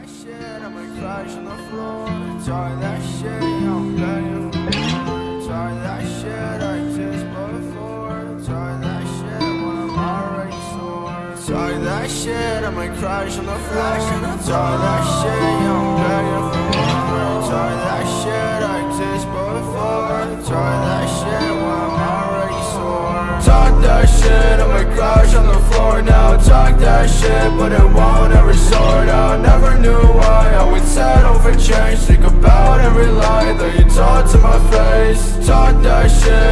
that shit, I'ma crash on the floor. Talk that shit, I I'ma crash on the floor. Talk that shit, I'm begging for more. Talk that shit, I exist before. Talk that shit when I'm already sore. Talk that shit, I'ma crash on the floor now. Talk that shit, Think about every lie that you taught to my face. Talk that shit,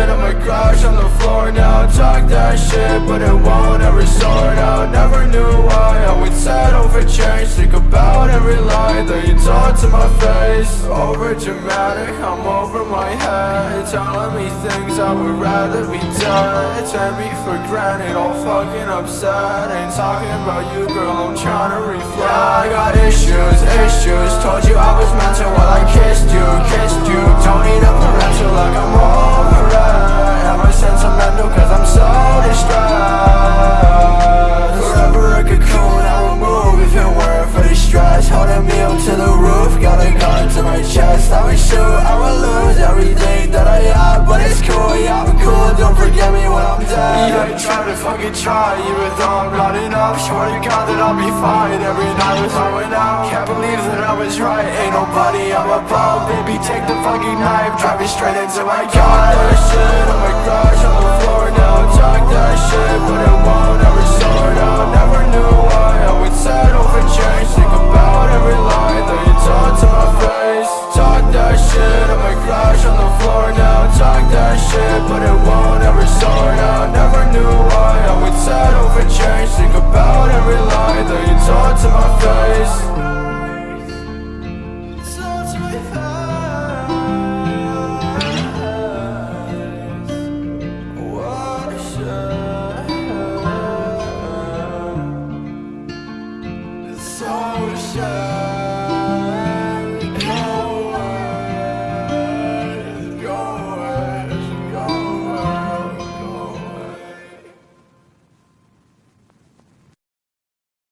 taught to my face. Oh, over dramatic, I'm over my head. Telling me things I would rather be dead. Take me for granted, all fucking upset. Ain't talking about you, girl, I'm trying to reflect. Yeah, I got issues, issues. Told you I was meant to while I kissed you, kissed you. Don't need me I'm. Yeah, I try to fucking try, even though I'm not enough. Swear to God that I'll be fine. Every night I went out. Can't believe that I was right. Ain't nobody I'm above. Baby, take the fucking knife, drive it straight into my car. That shit, oh I'ma sad.